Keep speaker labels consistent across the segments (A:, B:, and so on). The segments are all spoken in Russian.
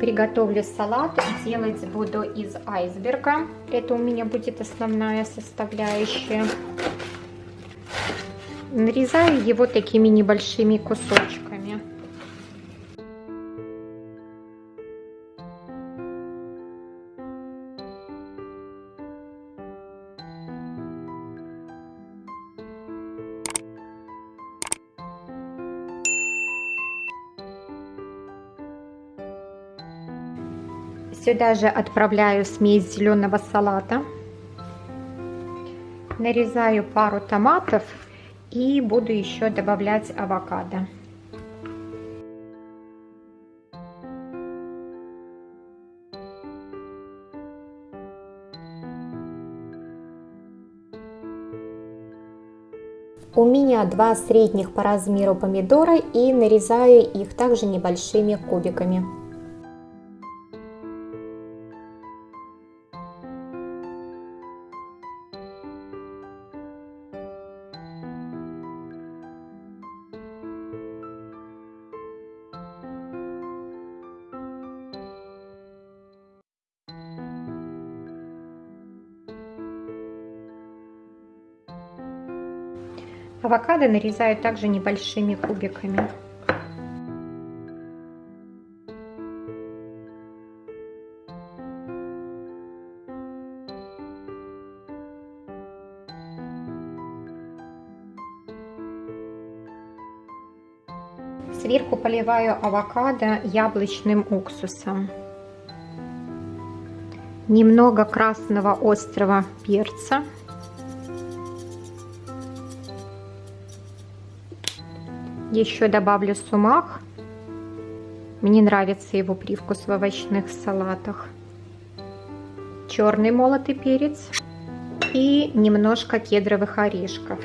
A: Приготовлю салат. Делать буду из айсберга. Это у меня будет основная составляющая. Нарезаю его такими небольшими кусочками. Сюда же отправляю смесь зеленого салата. Нарезаю пару томатов и буду еще добавлять авокадо. У меня два средних по размеру помидора и нарезаю их также небольшими кубиками. Авокадо нарезаю также небольшими кубиками. Сверху поливаю авокадо яблочным уксусом. Немного красного острого перца. Еще добавлю сумах. Мне нравится его привкус в овощных салатах. Черный молотый перец и немножко кедровых орешков.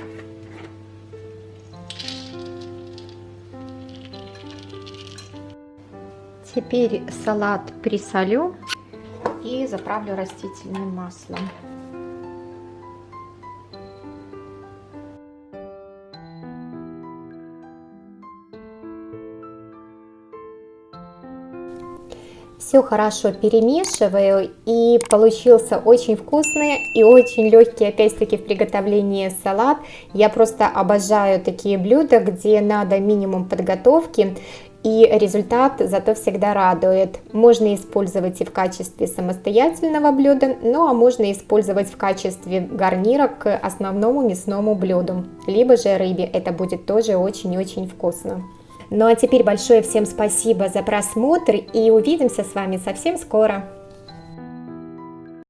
A: Теперь салат присолю и заправлю растительным маслом. Все хорошо перемешиваю и получился очень вкусный и очень легкий опять-таки в приготовлении салат. Я просто обожаю такие блюда, где надо минимум подготовки и результат зато всегда радует. Можно использовать и в качестве самостоятельного блюда, ну а можно использовать в качестве гарнира к основному мясному блюду, либо же рыбе, это будет тоже очень-очень вкусно. Ну а теперь большое всем спасибо за просмотр и увидимся с вами совсем скоро.